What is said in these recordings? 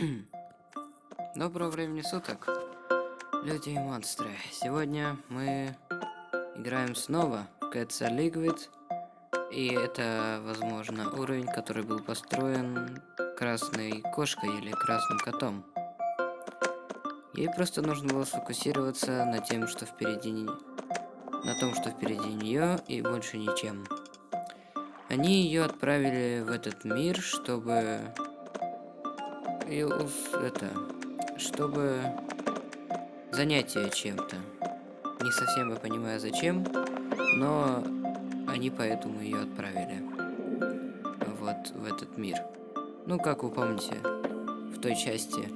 Доброго времени суток, люди и монстры. Сегодня мы играем снова в Cats Liquid. И это, возможно, уровень, который был построен красной кошкой или красным котом. Ей просто нужно было сфокусироваться на тем, что впереди на том, что впереди нее, и больше ничем. Они ее отправили в этот мир, чтобы и это, чтобы занять ее чем-то. Не совсем я понимаю зачем, но они поэтому ее отправили вот в этот мир. Ну, как вы помните, в той части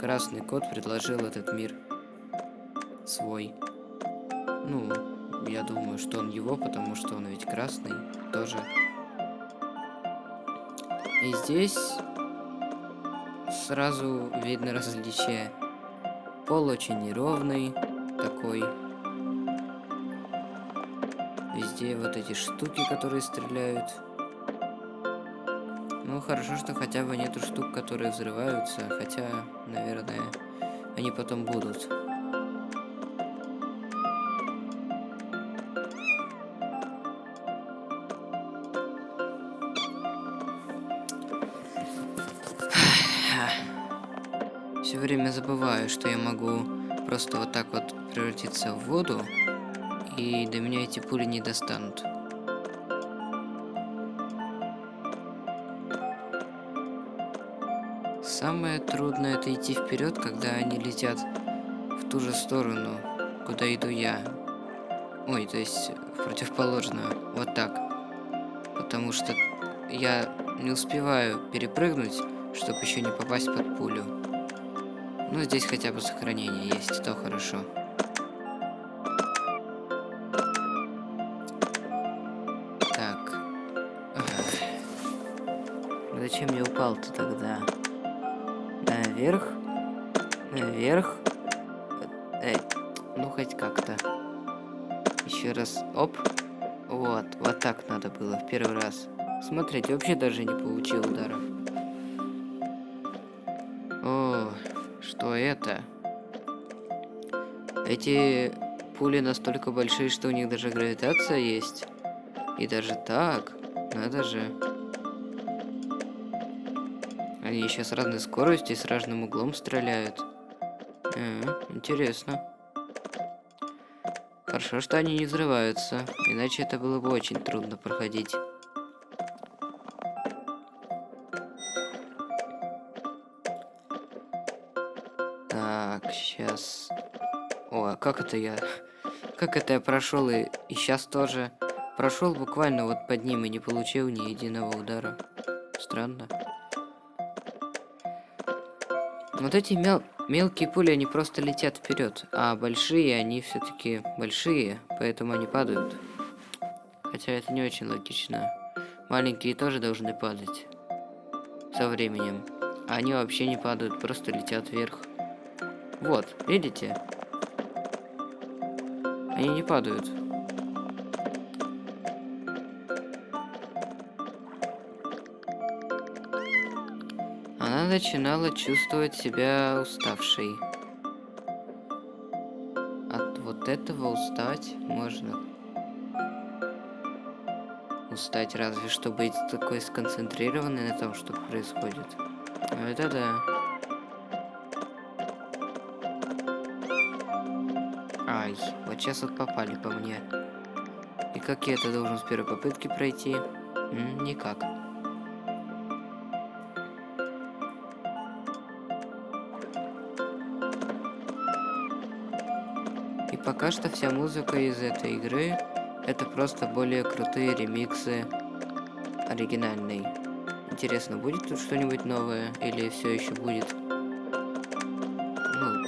Красный Кот предложил этот мир свой. Ну, я думаю, что он его, потому что он ведь красный тоже. И здесь сразу видно различие. Пол очень неровный такой. Везде вот эти штуки, которые стреляют. Ну, хорошо, что хотя бы нету штук, которые взрываются. Хотя, наверное, они потом будут. Все время забываю, что я могу просто вот так вот превратиться в воду, и до меня эти пули не достанут. Самое трудное это идти вперед, когда они летят в ту же сторону, куда иду я. Ой, то есть в противоположную, вот так. Потому что я не успеваю перепрыгнуть, чтобы еще не попасть под пулю. Ну, здесь хотя бы сохранение есть, то хорошо. Так. Зачем я упал-то тогда? Наверх? Наверх? Эй, ну хоть как-то. Еще раз. Оп. Вот, вот так надо было в первый раз. Смотрите, вообще даже не получил ударов. Эти пули настолько большие, что у них даже гравитация есть. И даже так. Надо же. Они еще с разной скоростью и с разным углом стреляют. А, интересно. Хорошо, что они не взрываются. Иначе это было бы очень трудно проходить. Так, сейчас. О, а как это я? Как это я прошел и, и сейчас тоже прошел буквально вот под ним и не получил ни единого удара. Странно. Вот эти мел мелкие пули, они просто летят вперед, а большие, они все-таки большие, поэтому они падают. Хотя это не очень логично. Маленькие тоже должны падать со временем. А они вообще не падают, просто летят вверх. Вот, видите? Они не падают. Она начинала чувствовать себя уставшей. От вот этого устать можно. Устать разве что быть такой сконцентрированной на том, что происходит. Это да. Сейчас вот попали по мне. И как я это должен с первой попытки пройти? М никак. И пока что вся музыка из этой игры это просто более крутые ремиксы оригинальной. Интересно, будет тут что-нибудь новое или все еще будет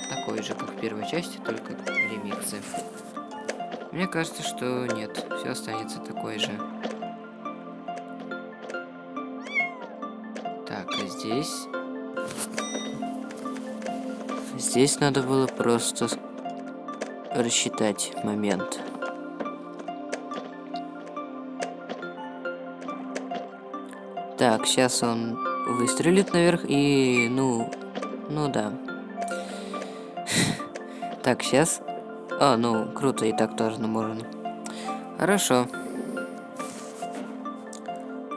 такой же, как в первой части, только ремиксы. Мне кажется, что нет, все останется такой же. Так, а здесь... Здесь надо было просто рассчитать момент. Так, сейчас он выстрелит наверх и, ну, Ну да. Так, сейчас. А, ну, круто, и так тоже можно. Хорошо.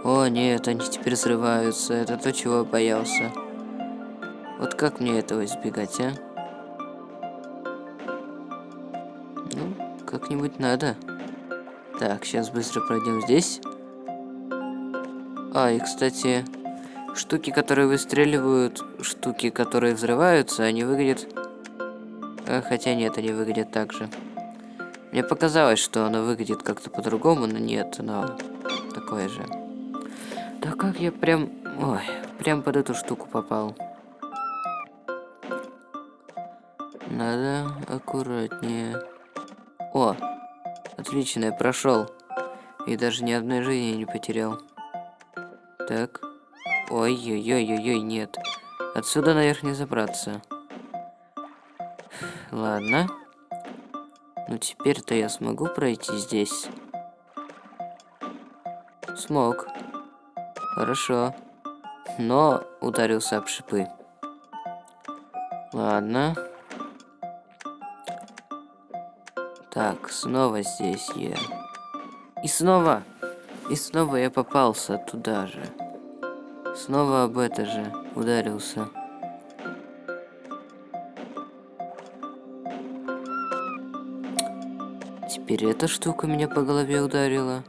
О, нет, они теперь взрываются. Это то, чего я боялся. Вот как мне этого избегать, а? Ну, как-нибудь надо. Так, сейчас быстро пройдем здесь. А, и, кстати, штуки, которые выстреливают, штуки, которые взрываются, они выглядят... Хотя нет, они выглядят так же. Мне показалось, что оно выглядит как-то по-другому, но нет, оно такое же. Да как я прям... Ой, прям под эту штуку попал. Надо аккуратнее. О, отлично, я прошел. И даже ни одной жизни не потерял. Так. Ой-ой-ой-ой-ой, нет. Отсюда наверх не забраться. Ладно. Ну теперь-то я смогу пройти здесь. Смог. Хорошо. Но ударился об шипы. Ладно. Так, снова здесь я. И снова. И снова я попался туда же. Снова об это же ударился. Теперь эта штука меня по голове ударила.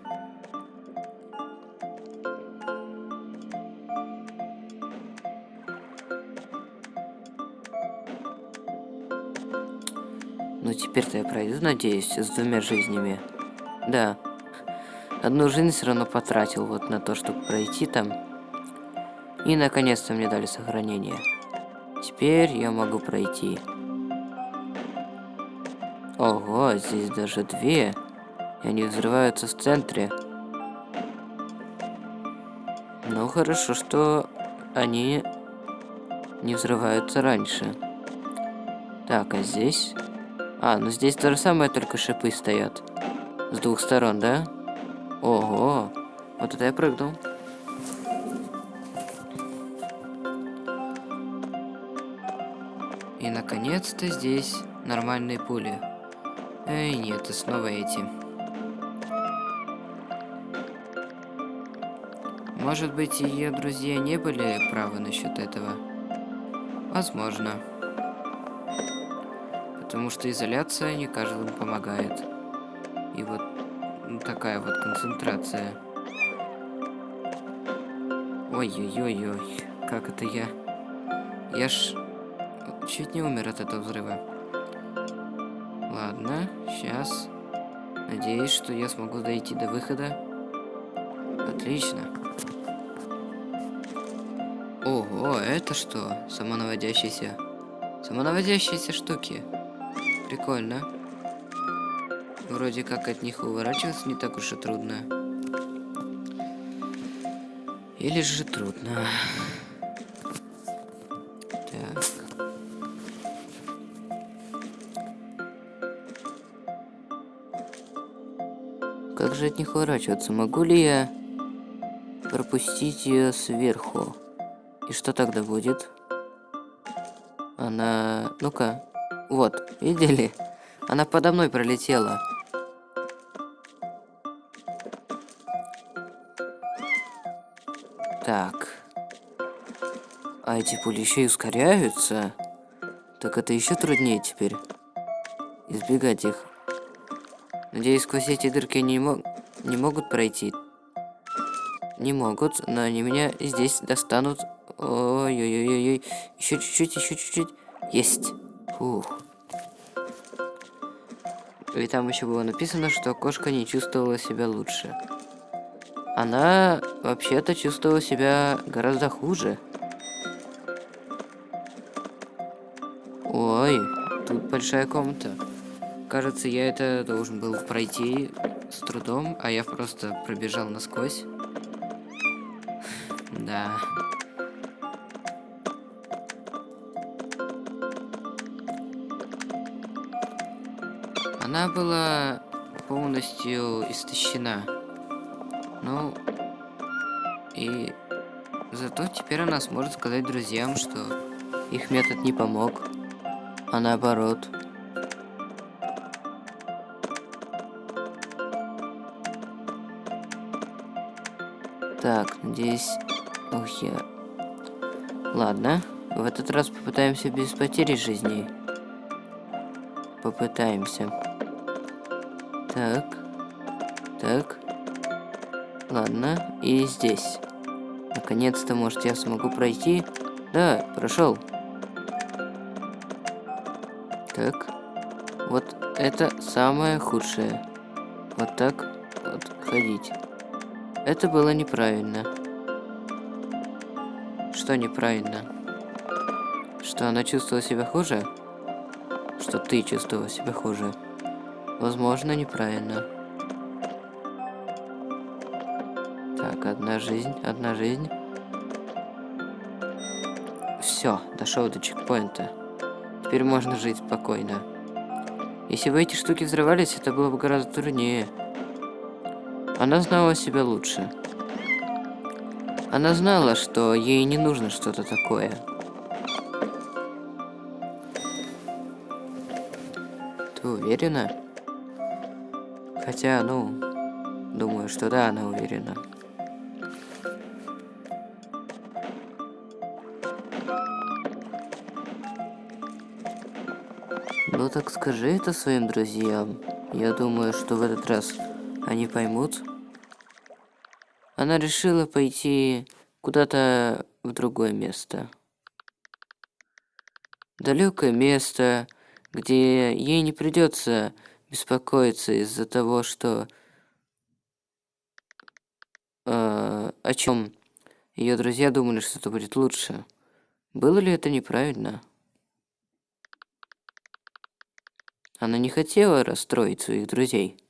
Ну теперь-то я пройду, надеюсь, с двумя жизнями. Да. Одну жизнь все равно потратил вот на то, чтобы пройти там. И наконец-то мне дали сохранение. Теперь я могу пройти. Ого, здесь даже две. И они взрываются в центре. Ну, хорошо, что они не взрываются раньше. Так, а здесь? А, ну здесь то же самое, только шипы стоят. С двух сторон, да? Ого, вот это я прыгнул. И наконец-то здесь нормальные пули. Эй, нет, и снова эти. Может быть, ее друзья не были правы насчет этого? Возможно. Потому что изоляция не каждому помогает. И вот такая вот концентрация. Ой-ой-ой-ой, как это я... Я ж чуть не умер от этого взрыва. Ладно, сейчас. Надеюсь, что я смогу дойти до выхода. Отлично. Ого, это что? Самонаводящиеся... Самонаводящиеся штуки. Прикольно. Вроде как от них уворачиваться не так уж и трудно. Или же трудно. Как же от них уворачиваться? Могу ли я пропустить ее сверху? И что тогда будет? Она... Ну-ка. Вот, видели? Она подо мной пролетела. Так. А эти пули еще и ускоряются? Так это еще труднее теперь. Избегать их. Надеюсь, сквозь эти дырки не, мог... не могут пройти. Не могут, но они меня здесь достанут. Ой-ой-ой-ой. Еще чуть-чуть, еще чуть-чуть. Есть. Фух. И там еще было написано, что кошка не чувствовала себя лучше. Она вообще-то чувствовала себя гораздо хуже. Ой, тут большая комната. Кажется, я это должен был пройти с трудом, а я просто пробежал насквозь. Да. Она была полностью истощена. Ну, и зато теперь она сможет сказать друзьям, что их метод не помог, а наоборот. Так, надеюсь... Ух, я... Ладно, в этот раз попытаемся без потери жизни. Попытаемся. Так. Так. Ладно, и здесь. Наконец-то, может, я смогу пройти? Да, прошел. Так. Вот это самое худшее. Вот так вот ходить. Это было неправильно. Что неправильно? Что она чувствовала себя хуже? Что ты чувствовала себя хуже? Возможно, неправильно. Так, одна жизнь, одна жизнь. Все, дошел до чекпоинта. Теперь можно жить спокойно. Если бы эти штуки взрывались, это было бы гораздо труднее. Она знала себя лучше. Она знала, что ей не нужно что-то такое. Ты уверена? Хотя, ну, думаю, что да, она уверена. Ну так скажи это своим друзьям. Я думаю, что в этот раз они поймут. Она решила пойти куда-то в другое место. Далекое место, где ей не придется беспокоиться из-за того, что э, о чем ее друзья думали, что это будет лучше. Было ли это неправильно? Она не хотела расстроить своих друзей.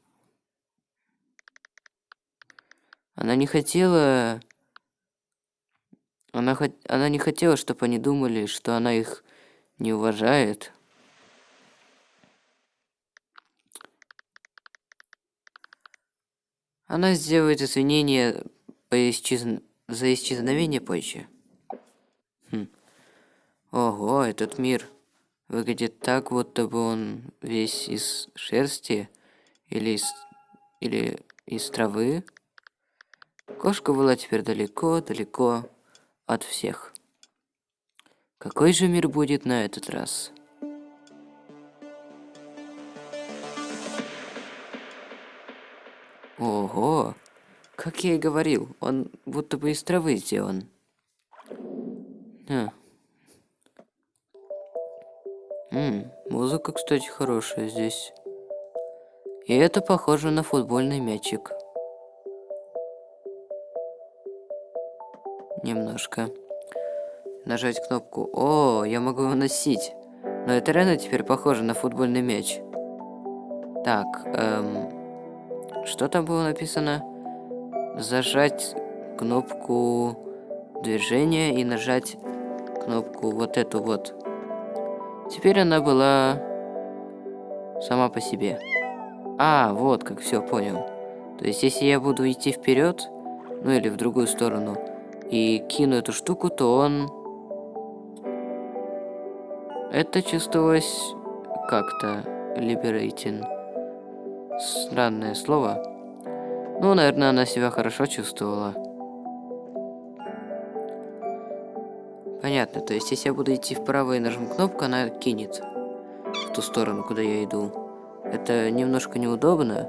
Она не хотела... Она, хот... она не хотела, чтобы они думали, что она их не уважает. Она сделает извинения по исчез... за исчезновение позже. Хм. Ого, этот мир выглядит так, будто бы он весь из шерсти или из, или из травы. Кошка была теперь далеко-далеко от всех. Какой же мир будет на этот раз? Ого! Как я и говорил, он будто бы из травы сделан. А. М музыка, кстати, хорошая здесь. И это похоже на футбольный мячик. Немножко. Нажать кнопку. О, я могу его носить. Но это реально теперь похоже на футбольный мяч. Так, эм, что там было написано? Зажать кнопку движения и нажать кнопку вот эту вот. Теперь она была сама по себе. А, вот как, все, понял. То есть, если я буду идти вперед, ну или в другую сторону, и кину эту штуку, то он... Это чувствовалось как-то liberating. Странное слово. Ну, наверное, она себя хорошо чувствовала. Понятно, то есть если я буду идти вправо и нажму кнопку, она кинет в ту сторону, куда я иду. Это немножко неудобно.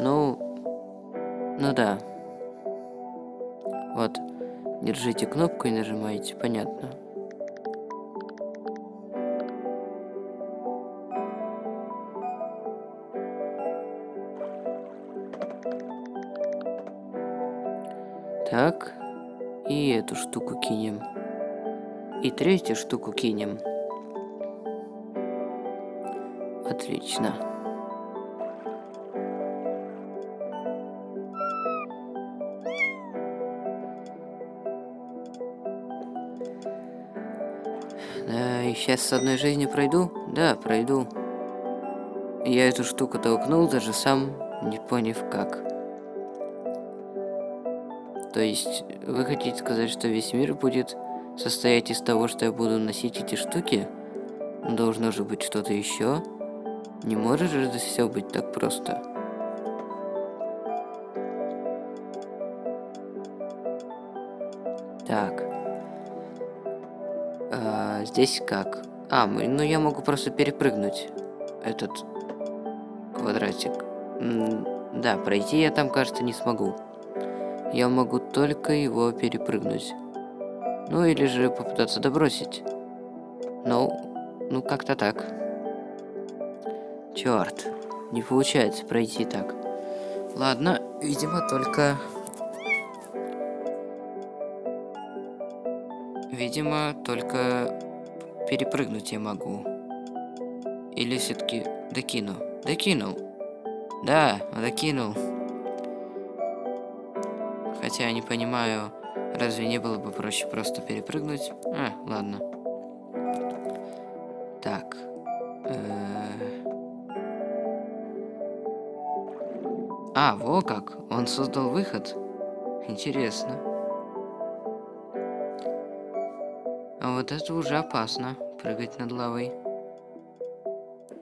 Ну, ну да. Вот, держите кнопку и нажимаете, понятно. Так, и эту штуку кинем. И третью штуку кинем. Отлично. Сейчас с одной жизнью пройду? Да, пройду. Я эту штуку толкнул, даже сам не поняв как. То есть, вы хотите сказать, что весь мир будет состоять из того, что я буду носить эти штуки? Должно же быть что-то еще. Не может же это все быть так просто. Здесь как? А, ну я могу просто перепрыгнуть этот квадратик. М да, пройти я там, кажется, не смогу. Я могу только его перепрыгнуть. Ну или же попытаться добросить. Ну, ну как-то так. Черт, не получается пройти так. Ладно, видимо, только Видимо, только перепрыгнуть я могу. Или все-таки докину. Докинул. Да, докинул. Хотя я не понимаю, разве не было бы проще просто перепрыгнуть? А, ладно. Так. Э. А, во как. Он создал выход. Интересно. Вот это уже опасно, прыгать над лавой.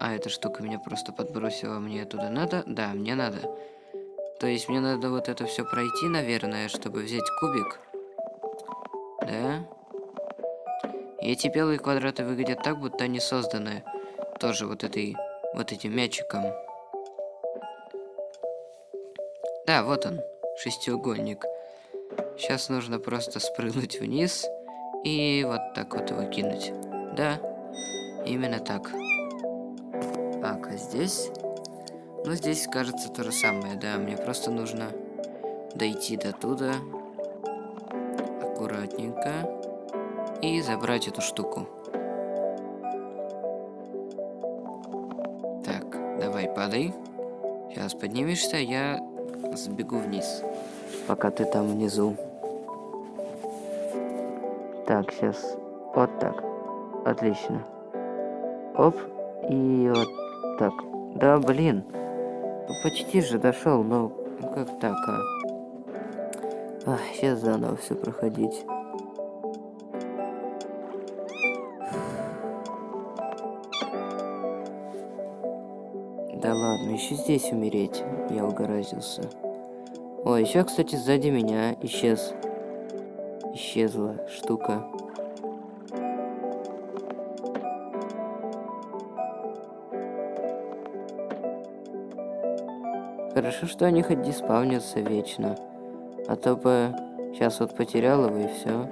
А эта штука меня просто подбросила, мне туда надо? Да, мне надо. То есть мне надо вот это все пройти, наверное, чтобы взять кубик. Да? Эти белые квадраты выглядят так, будто они созданы тоже вот этой, вот этим мячиком. Да, вот он, шестиугольник. Сейчас нужно просто спрыгнуть вниз и вот так вот его кинуть. Да, именно так. Так, а здесь? Ну, здесь, кажется, то же самое, да. Мне просто нужно дойти до туда. Аккуратненько. И забрать эту штуку. Так, давай, падай. Сейчас поднимешься, я сбегу вниз. Пока ты там внизу. Так, сейчас. Вот так. Отлично. Оп. И вот так. Да, блин. Ну, почти же дошел, но как так, а? Ах, сейчас заново все проходить. Да ладно, еще здесь умереть. Я угораздился. Ой, еще, кстати, сзади меня исчез исчезла штука. Хорошо, что они хоть диспавнятся вечно. А то бы сейчас вот потерял его и все.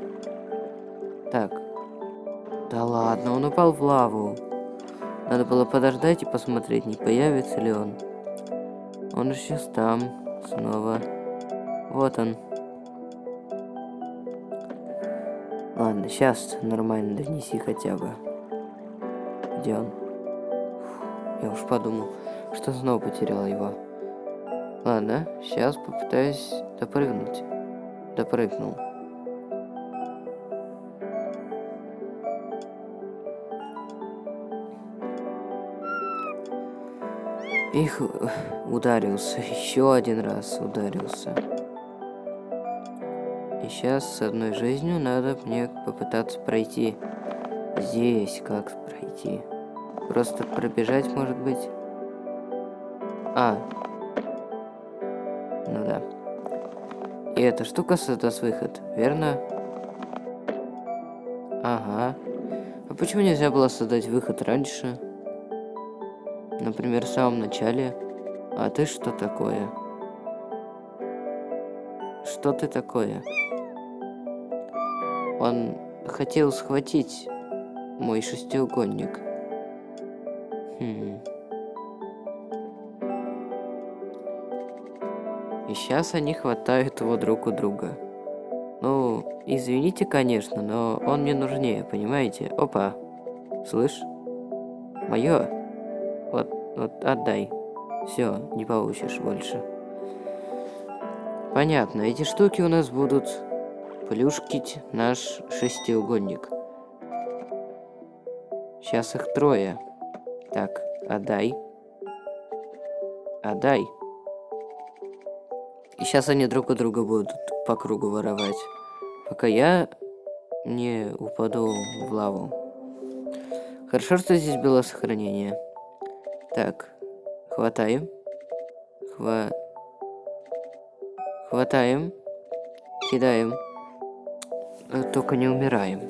Так. Да ладно, он упал в лаву. Надо было подождать и посмотреть, не появится ли он. Он сейчас там. Снова. Вот он. Ладно, сейчас нормально донеси хотя бы. Где он? Я уж подумал, что снова потерял его. Ладно, сейчас попытаюсь допрыгнуть. Допрыгнул. Их ударился, еще один раз ударился. И сейчас с одной жизнью надо мне попытаться пройти. Здесь как пройти? Просто пробежать, может быть? А. Ну да. И эта штука создаст выход, верно? Ага. А почему нельзя было создать выход раньше? Например, в самом начале. А ты что такое? Что ты такое? Он хотел схватить мой шестиугольник. Хм. И сейчас они хватают его друг у друга. Ну, извините, конечно, но он мне нужнее, понимаете? Опа. Слышь? Мое. Вот, вот, отдай. Все, не получишь больше. Понятно, эти штуки у нас будут плюшкить наш шестиугольник. Сейчас их трое. Так, отдай. Отдай. И сейчас они друг у друга будут по кругу воровать. Пока я не упаду в лаву. Хорошо, что здесь было сохранение. Так, хватаем. Хва... Хватаем. Кидаем. Э, только не умираем.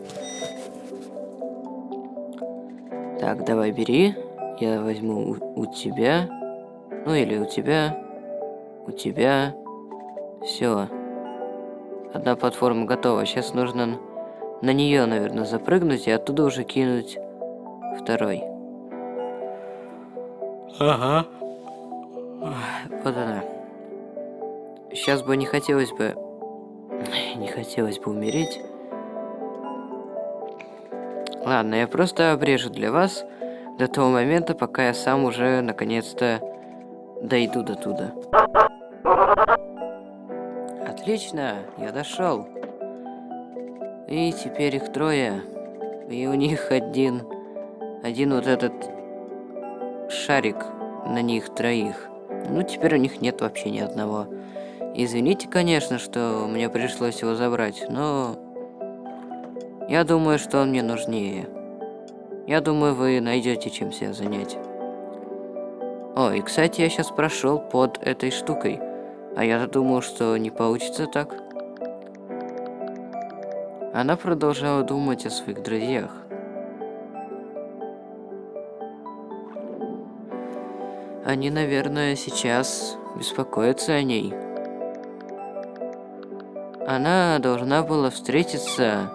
Так, давай бери. Я возьму у, у тебя. Ну или у тебя. У тебя. Все. Одна платформа готова. Сейчас нужно на нее, наверное, запрыгнуть и оттуда уже кинуть второй. Ага. Вот она. Сейчас бы не хотелось бы... Не хотелось бы умереть. Ладно, я просто обрежу для вас до того момента, пока я сам уже наконец-то дойду до туда. Отлично, я дошел. И теперь их трое. И у них один... Один вот этот шарик на них троих. Ну, теперь у них нет вообще ни одного. Извините, конечно, что мне пришлось его забрать, но... Я думаю, что он мне нужнее. Я думаю, вы найдете чем себя занять. О, и кстати, я сейчас прошел под этой штукой. А я-то думал, что не получится так. Она продолжала думать о своих друзьях. Они, наверное, сейчас беспокоятся о ней. Она должна была встретиться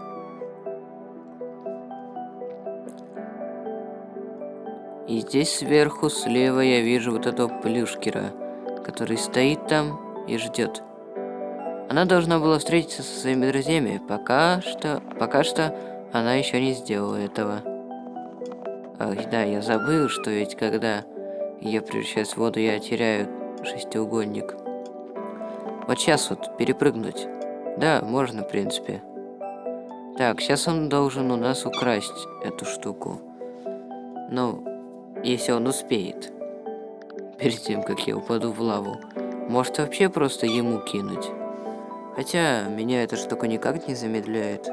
И здесь сверху слева я вижу вот этого плюшкера, который стоит там и ждет. Она должна была встретиться со своими друзьями, пока что, пока что она еще не сделала этого. Ах, да, я забыл, что ведь когда я превращаюсь в воду, я теряю шестиугольник. Вот сейчас вот перепрыгнуть. Да, можно, в принципе. Так, сейчас он должен у нас украсть эту штуку. Ну, если он успеет. Перед тем, как я упаду в лаву. Может вообще просто ему кинуть. Хотя, меня эта штука никак не замедляет.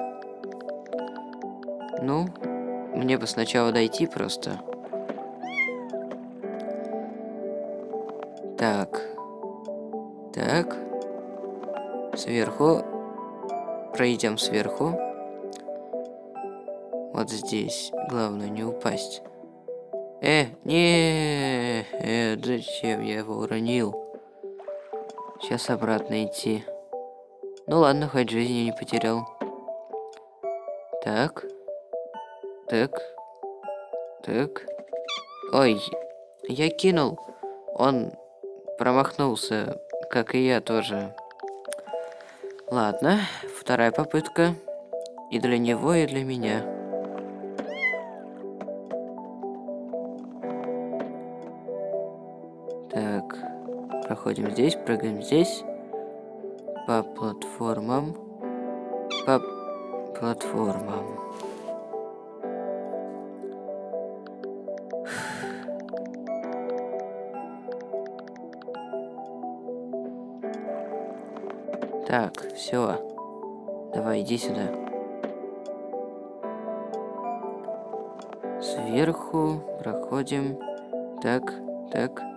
Ну, мне бы сначала дойти просто. Так. Так. Сверху. Пройдем сверху. Вот здесь. Главное не упасть. Э, не, э, зачем я его уронил? Сейчас обратно идти. Ну ладно, хоть жизни не потерял. Так. Так. Так. Ой, я кинул. Он промахнулся, как и я тоже. Ладно, вторая попытка. И для него, и для меня. Проходим здесь, прыгаем здесь. По платформам. По платформам. Так, все. Давай, иди сюда. Сверху проходим. Так, так.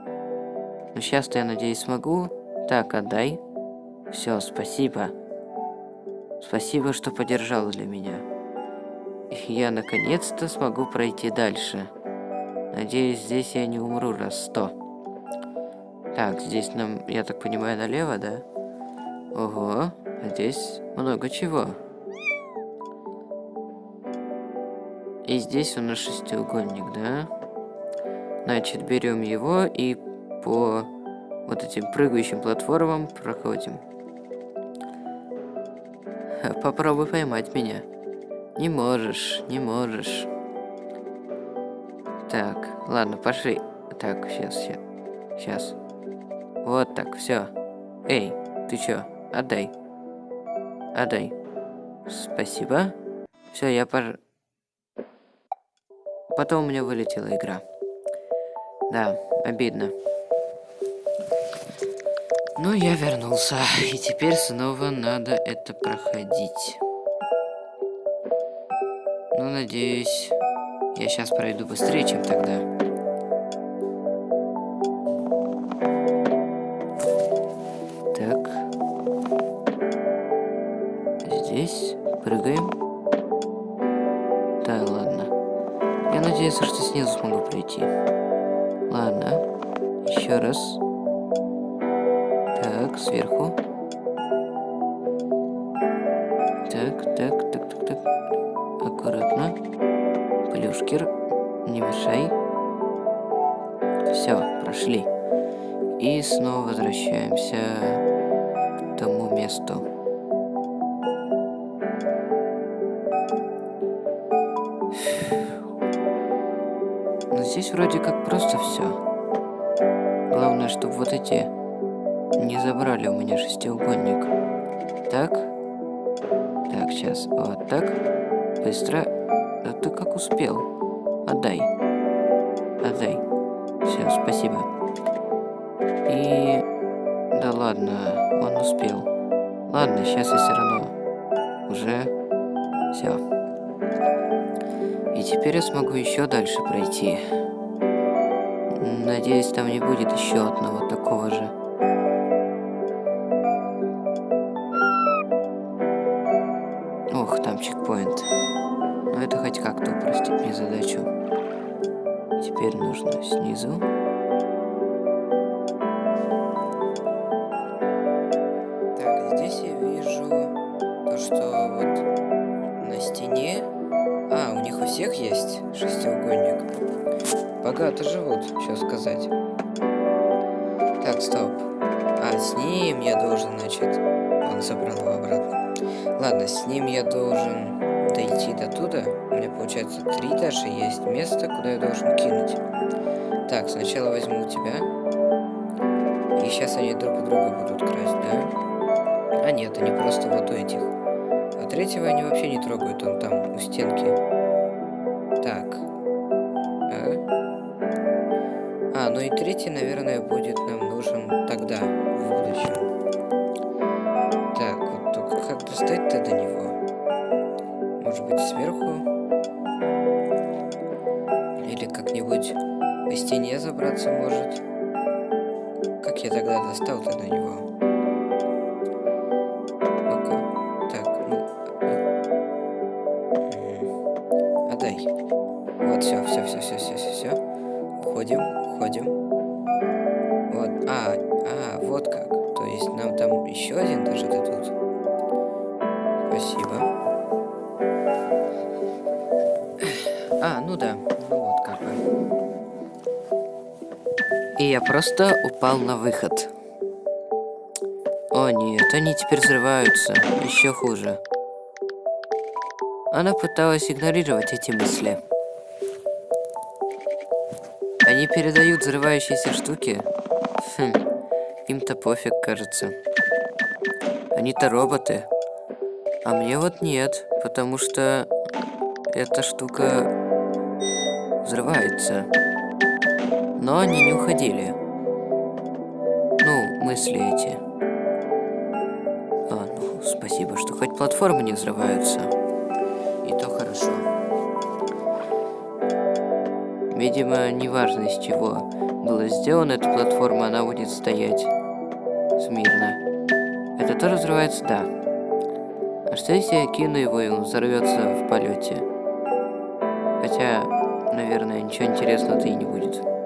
Ну, сейчас-то, я надеюсь, смогу. Так, отдай. Все, спасибо. Спасибо, что поддержал для меня. Я, наконец-то, смогу пройти дальше. Надеюсь, здесь я не умру раз сто. Так, здесь нам, я так понимаю, налево, да? Ого, а здесь много чего. И здесь у нас шестиугольник, да? Значит, берем его и по вот этим прыгающим платформам проходим. Попробуй поймать меня. Не можешь, не можешь. Так, ладно, пошли. Так, сейчас, сейчас. Сейчас. Вот так, все. Эй, ты чё? Отдай. Отдай. Спасибо. Все, я пож... Потом у меня вылетела игра. Да, обидно. Ну, я вернулся. И теперь снова надо это проходить. Ну, надеюсь, я сейчас пройду быстрее, чем тогда. Спасибо. И... Да ладно, он успел. Ладно, сейчас я все равно уже... Все. И теперь я смогу еще дальше пройти. Надеюсь, там не будет еще одного такого же. Ох, там чекпоинт. Но это хоть как-то упростит мне задачу. Теперь нужно снизу. Богато живут, что сказать. Так, стоп. А, с ним я должен, значит... Он забрал его обратно. Ладно, с ним я должен дойти до туда. У меня, получается, три даже есть места, куда я должен кинуть. Так, сначала возьму тебя. И сейчас они друг у друга будут красть, да? А нет, они просто вот у этих. А третьего они вообще не трогают, он там у стенки. Может быть, сверху? Или как-нибудь по стене забраться может? Как я тогда достал-то до него? Просто упал на выход. О нет, они теперь взрываются. Еще хуже. Она пыталась игнорировать эти мысли. Они передают взрывающиеся штуки. Хм, им-то пофиг, кажется. Они-то роботы. А мне вот нет, потому что эта штука взрывается. Но они не уходили. Мысли эти. А, ну, спасибо, что хоть платформы не взрываются. И то хорошо. Видимо, неважно из чего была сделана эта платформа, она будет стоять смирно. Это тоже взрывается? Да. А что если я кину его, и он взорвется в полете? Хотя, наверное, ничего интересного-то и не будет.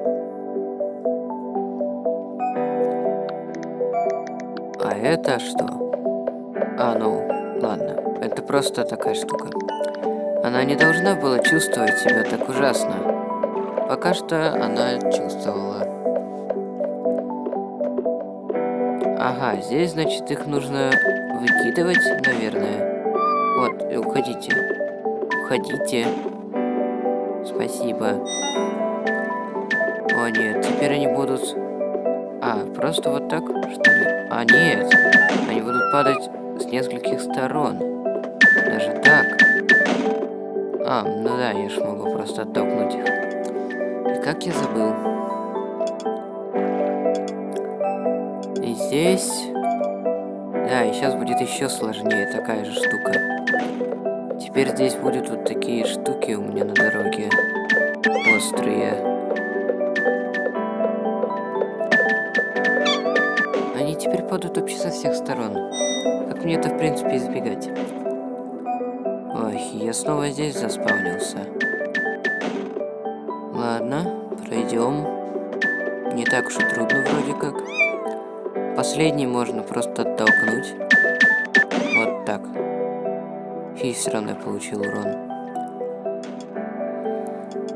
Это что? А, ну, ладно. Это просто такая штука. Она не должна была чувствовать себя так ужасно. Пока что она чувствовала. Ага, здесь, значит, их нужно выкидывать, наверное. Вот, уходите. Уходите. Спасибо. О, нет, теперь они будут... А, просто вот так, что ли? А, нет. Они будут падать с нескольких сторон. Даже так. А, ну да, я ж могу просто оттолкнуть их. И как я забыл. И здесь... Да, и сейчас будет еще сложнее такая же штука. теперь здесь будут вот такие штуки принципе, избегать? Ой, я снова здесь заспавнился. Ладно, пройдем. Не так уж и трудно вроде как. Последний можно просто оттолкнуть. Вот так. И все равно я получил урон.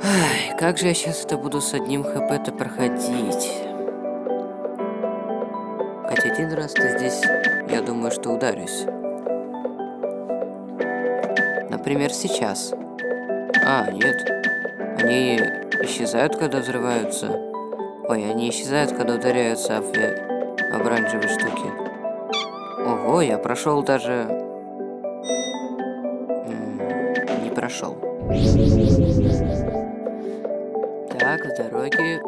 Ай, как же я сейчас это буду с одним хп-то проходить? Хотя один раз-то здесь, я думаю, что ударюсь. Например, сейчас. А, нет. Они исчезают, когда взрываются. Ой, они исчезают, когда ударяются об, об оранжевые штуки. Ого, я прошел даже... не прошел. Так, с дороги.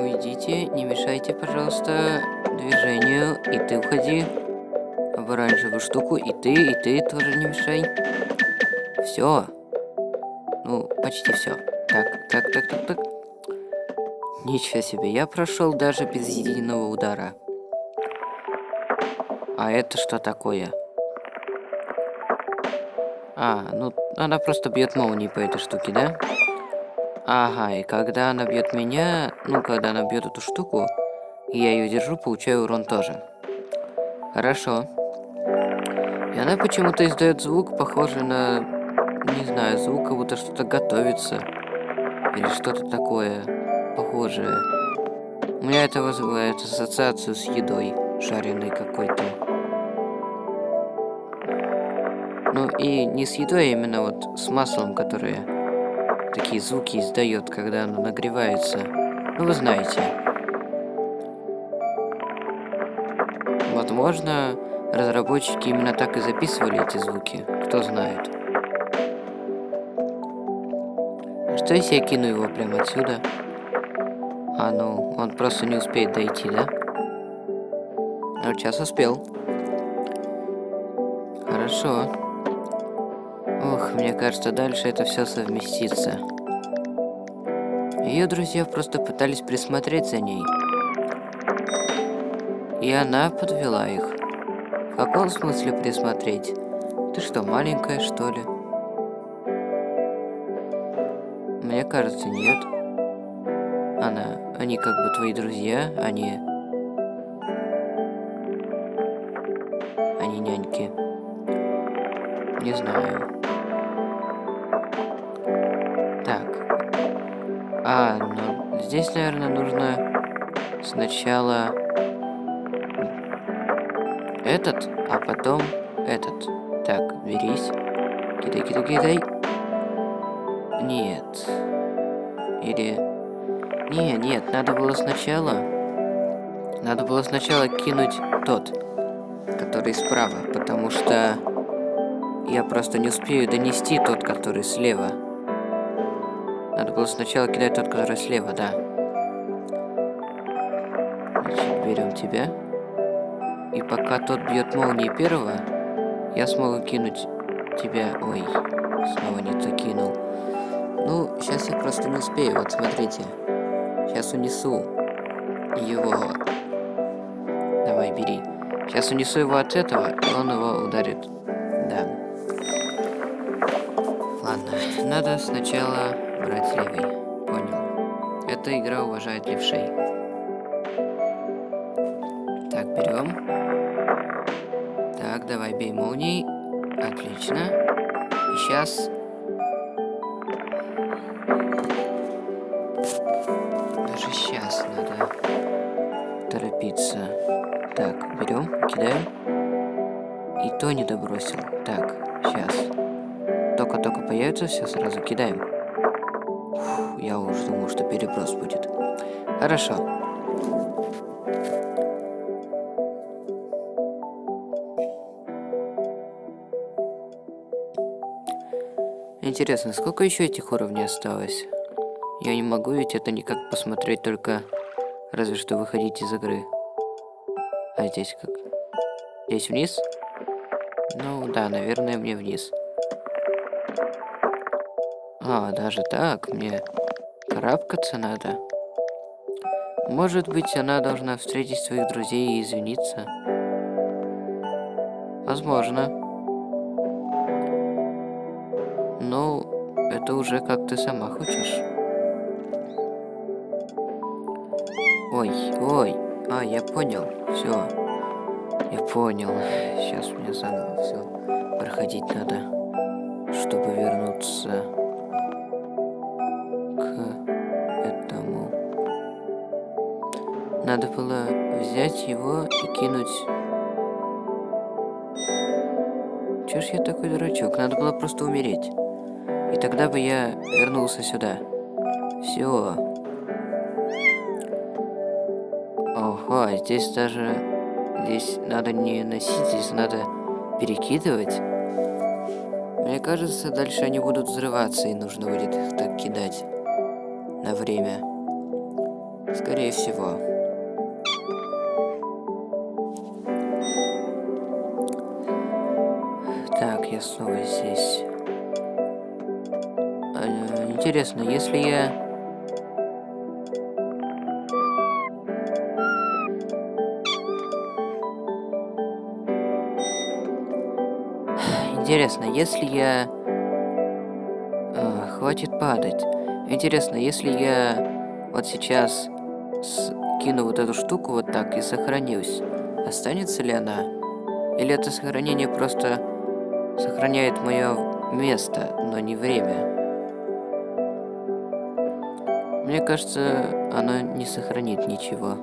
Уйдите, не мешайте, пожалуйста, движению. И ты уходи в оранжевую штуку. И ты, и ты тоже не мешай. Все. Ну, почти все. Так, так, так, так, так. Ничего себе, я прошел даже без единого удара. А это что такое? А, ну, она просто бьет молнии по этой штуке, да? Ага, и когда она бьет меня, ну, когда она бьет эту штуку, я ее держу, получаю урон тоже. Хорошо. И она почему-то издает звук, похожий на, не знаю, звук, как будто что-то готовится. Или что-то такое похожее. У меня это вызывает ассоциацию с едой, жареной какой-то. Ну и не с едой, а именно вот с маслом, которое такие звуки издает, когда оно нагревается. Ну вы знаете. Возможно, разработчики именно так и записывали эти звуки. Кто знает. А что если я кину его прямо отсюда? А ну, он просто не успеет дойти, да? А сейчас успел. Хорошо. Ох, мне кажется, дальше это все совместится. Ее друзья просто пытались присмотреть за ней. И она подвела их. Каком смысле присмотреть? Ты что, маленькая, что ли? Мне кажется, нет. Она... Они как бы твои друзья, они... Они няньки. Не знаю. Так. А, ну, здесь, наверное, нужно сначала этот, а потом этот. Так, берись. Кидай, кидай, кидай. Нет. Или... Не, нет, надо было сначала... Надо было сначала кинуть тот, который справа, потому что я просто не успею донести тот, который слева. Надо было сначала кидать тот, который слева, да. Значит, берем тебя. И пока тот бьет молнии первого, я смогу кинуть тебя... Ой, снова не то кинул. Ну, сейчас я просто не успею, вот смотрите. Сейчас унесу его. Давай, бери. Сейчас унесу его от этого, и он его ударит. Да. Ладно, надо сначала брать левый. Понял. Эта игра уважает левшей. Берем. Так, давай, бей молнией. Отлично. И сейчас Даже сейчас надо торопиться. Так, берем, кидаем. И то не добросил. Так, сейчас. Только-только появится, все сразу кидаем. Фу, я уже думал, что переброс будет. Хорошо. Интересно, сколько еще этих уровней осталось? Я не могу ведь это никак посмотреть, только разве что выходить из игры. А здесь как? Здесь вниз? Ну да, наверное, мне вниз. А, даже так? Мне карабкаться надо? Может быть, она должна встретить своих друзей и извиниться? Возможно. Это уже как ты сама хочешь. Ой, ой. А, я понял. Все. Я понял. Сейчас мне заново все проходить надо, чтобы вернуться к этому. Надо было взять его и кинуть. Чё ж я такой дурачок? Надо было просто умереть. И тогда бы я вернулся сюда. Все. Ого, здесь даже... Здесь надо не носить, здесь надо перекидывать. Мне кажется, дальше они будут взрываться, и нужно будет их так кидать. На время. Скорее всего. Так, я снова здесь. Интересно, если я... Интересно, если я... А, хватит падать. Интересно, если я вот сейчас кину вот эту штуку вот так и сохранюсь, останется ли она? Или это сохранение просто сохраняет мое место, но не время? Мне кажется, оно не сохранит ничего.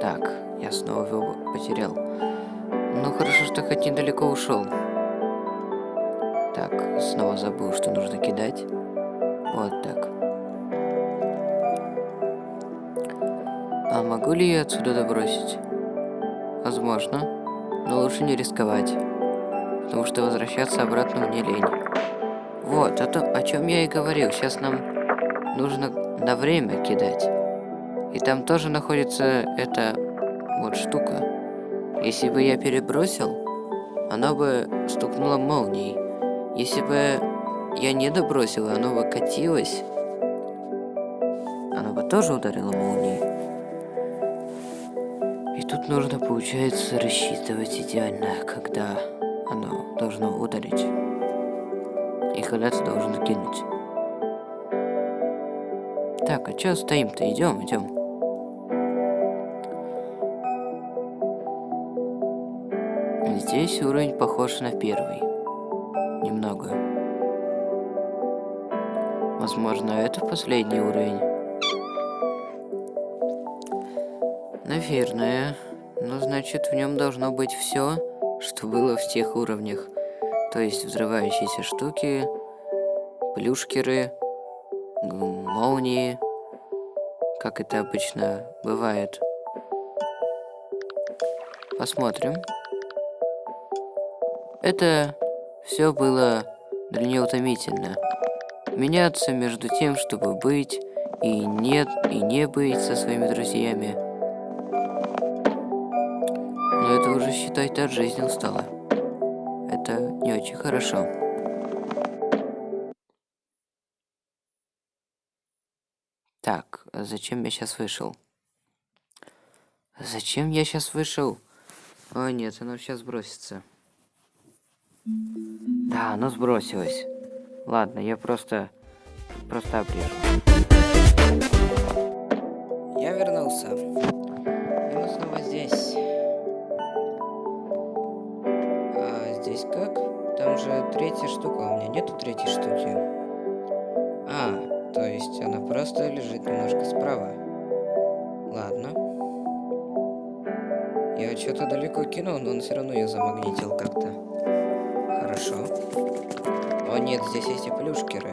Так, я снова его потерял. Ну хорошо, что хоть недалеко ушел. Так, снова забыл, что нужно кидать. Вот так. А могу ли я отсюда добросить? Возможно. Но лучше не рисковать. Потому что возвращаться обратно мне лень. Вот, о, том, о чем я и говорил. Сейчас нам нужно на время кидать. И там тоже находится эта вот штука. Если бы я перебросил, оно бы стукнуло молнией. Если бы я не добросил, оно бы катилось, оно бы тоже ударило молнией. И тут нужно, получается, рассчитывать идеально, когда оно должно ударить. И ты должен кинуть. Так, а чё стоим-то? Идем, идем. Здесь уровень похож на первый. Немного. Возможно, это последний уровень. Наверное. Ну, значит, в нем должно быть все, что было в тех уровнях. То есть взрывающиеся штуки, плюшкеры, молнии, как это обычно бывает. Посмотрим. Это все было для нее утомительно. Меняться между тем, чтобы быть и нет, и не быть со своими друзьями. Но это уже, считайте, от жизни устала. Очень хорошо. Так, а зачем я сейчас вышел? Зачем я сейчас вышел? О нет, оно сейчас бросится. Да, оно сбросилось. Ладно, я просто... Просто обрежу. Я вернулся. И мы снова здесь. А здесь как? Там же третья штука. У меня нету третьей штуки. А, то есть она просто лежит немножко справа. Ладно. Я что-то далеко кинул, но он все равно ее замагнитил как-то. Хорошо. О нет, здесь есть и плюшкеры.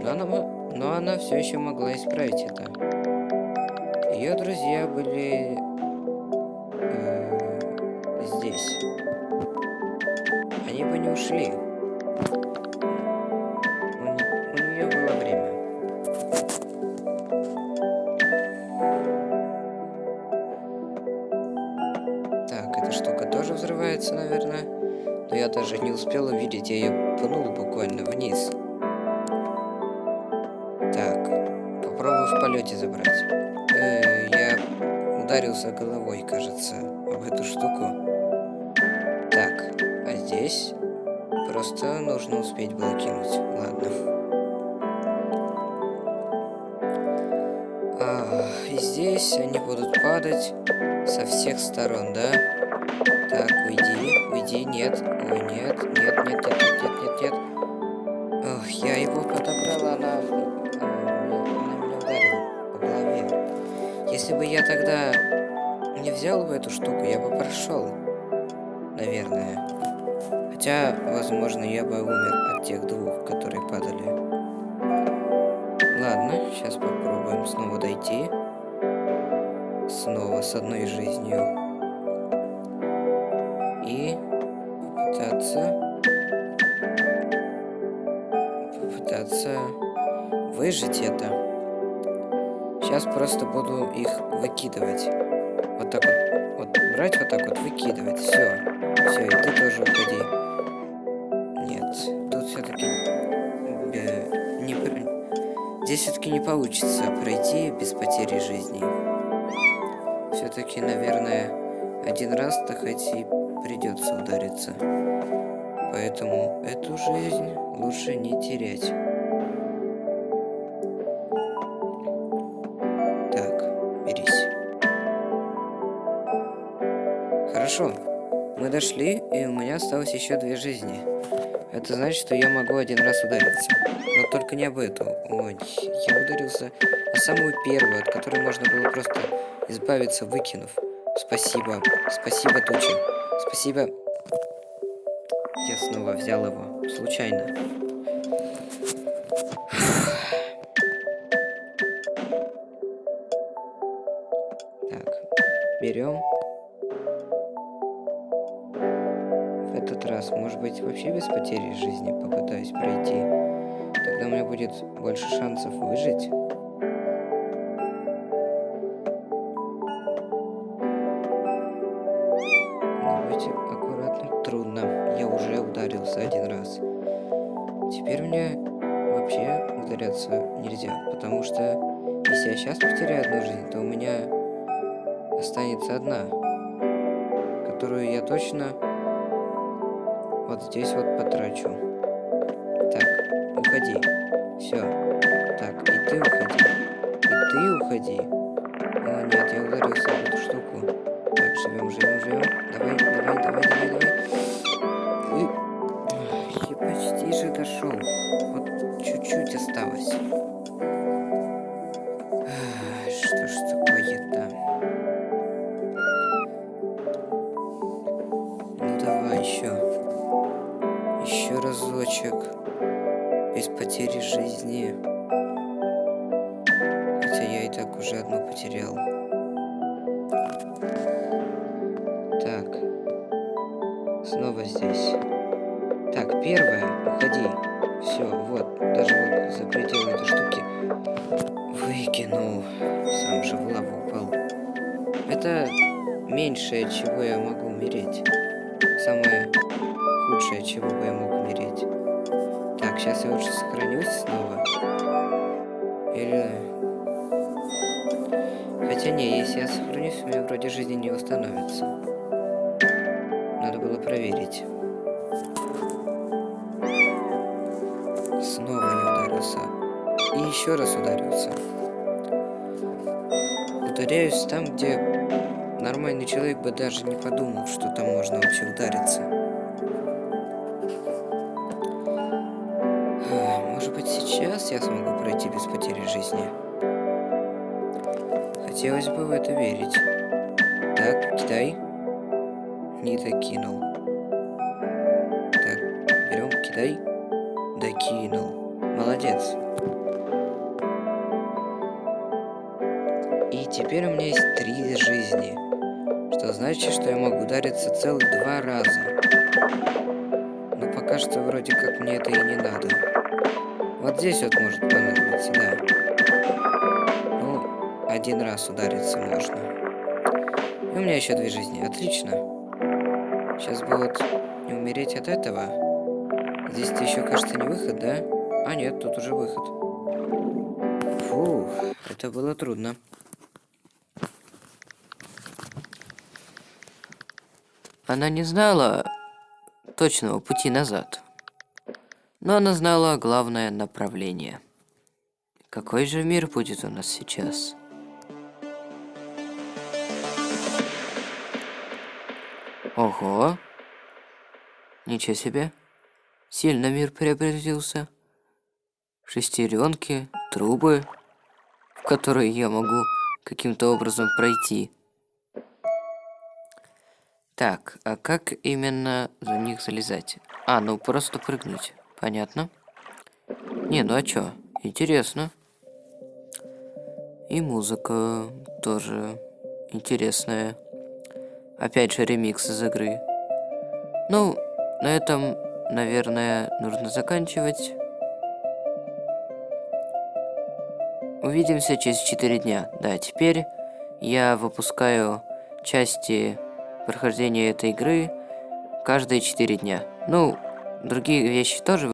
Но она, но она все еще могла исправить это. Ее друзья были бы падать со всех сторон, да? Так, уйди, уйди, нет, ой, нет, нет, нет, нет, нет, нет, нет, нет. Ох, я его подобрала, она, она меня ударила по голове. Если бы я тогда не взял бы эту штуку, я бы прошел, наверное. Хотя, возможно, я бы умер от тех двух, которые падали. Ладно, сейчас попробуем снова дойти. Снова с одной жизнью. И попытаться... Попытаться выжить это. Сейчас просто буду их выкидывать. Вот так вот. Вот брать вот так вот, выкидывать. Все. Все, и ты тоже уходи. Нет, тут все-таки не... Здесь все-таки не получится пройти без потери жизни. Все-таки, наверное, один раз-то хоть и придется удариться. Поэтому эту жизнь лучше не терять. Так, берись. Хорошо. Мы дошли, и у меня осталось еще две жизни. Это значит, что я могу один раз удариться. Но только не об эту. Ой, я ударился на самую первую, от которой можно было просто избавиться, выкинув. Спасибо. Спасибо, Туча. Спасибо. Я снова взял его. Случайно. Так. Берем. В этот раз, может быть, вообще без потери жизни попытаюсь пройти. Тогда у меня будет больше шансов выжить. Мне вообще ударяться нельзя, потому что если я сейчас потеряю одну жизнь, то у меня останется одна, которую я точно вот здесь вот потрачу. Так, уходи. Все. Так, и ты уходи. И ты уходи. О, нет, я ударился в эту штуку. Так, живем, живем, живем. Давай, давай, давай, давай, давай. Дошел. Вот чуть-чуть осталось. Что ж такое-то? Ну давай еще. Еще разочек. Без потери жизни. Хотя я и так уже одну потерял. Так. Снова здесь. Так, первое, уходи. Все, вот, даже вот за пределы этой штуки выкинул. Сам же в лаву упал. Это меньшее, чего я могу умереть. Самое худшее, чего бы я мог умереть. Так, сейчас я лучше сохранюсь снова. Или... Хотя не, если я сохранюсь, у меня вроде жизни не восстановится. Надо было проверить. Еще раз ударился. Ударяюсь там, где нормальный человек бы даже не подумал, что там можно вообще удариться. Может быть, сейчас я смогу пройти без потери жизни? Хотелось бы в это верить. Так, кидай. Не докинул. Что я могу удариться целых два раза. Но пока что вроде как мне это и не надо. Вот здесь вот может понадобиться, да. Ну, один раз удариться можно. И у меня еще две жизни. Отлично. Сейчас бы Не умереть от этого? Здесь ты еще, кажется, не выход, да? А нет, тут уже выход. Фу, это было трудно. Она не знала точного пути назад. Но она знала главное направление. Какой же мир будет у нас сейчас? Ого! Ничего себе! Сильно мир преобразился. Шестеренки, трубы, в которые я могу каким-то образом пройти. Так, а как именно за них залезать? А, ну просто прыгнуть. Понятно. Не, ну а чё? Интересно. И музыка тоже интересная. Опять же ремикс из игры. Ну, на этом, наверное, нужно заканчивать. Увидимся через 4 дня. Да, теперь я выпускаю части прохождения этой игры каждые 4 дня. Ну, другие вещи тоже